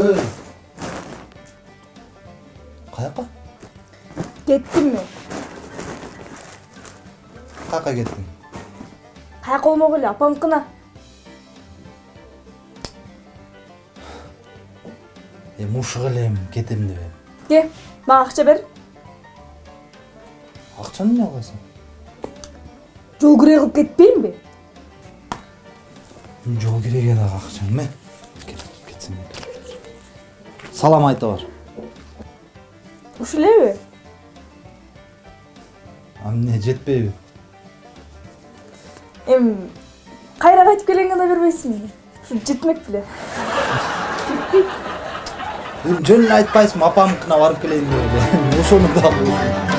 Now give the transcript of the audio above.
ой қаяққа кеттім мен қаяққа кеттің қаяққа болмау керек апамдікіне е мушығып елем кетемін деп едім ке маған ақша бер ақшаны не қыласың жол күре қылып кетпеймін бе жол киреге дагы акчаң эме кетсең салам айта бар ушу элеби а эмне жетпейби эми кайра кайтып келгенге да бербейсиңби ушу жетмек беле эми жөнүн айтпайсыңбы апамдыкына барып келейин деп эле ошону дагы